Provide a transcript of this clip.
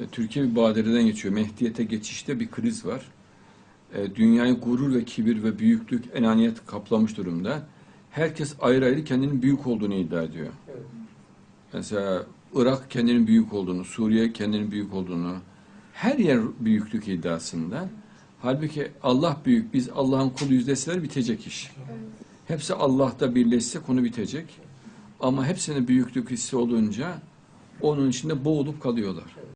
E, Türkiye bir badireden geçiyor. Mehdiyete geçişte bir kriz var. E, dünyayı gurur ve kibir ve büyüklük, enaniyet kaplamış durumda. Herkes ayrı ayrı kendinin büyük olduğunu iddia ediyor. Evet. Mesela Irak kendinin büyük olduğunu, Suriye kendinin büyük olduğunu, her yer büyüklük iddiasında. Halbuki Allah büyük, biz Allah'ın kuluyuz deseler bitecek iş. Hepsi Allah'ta birleşse konu bitecek. Ama hepsinin büyüklük hissi olunca onun içinde boğulup kalıyorlar.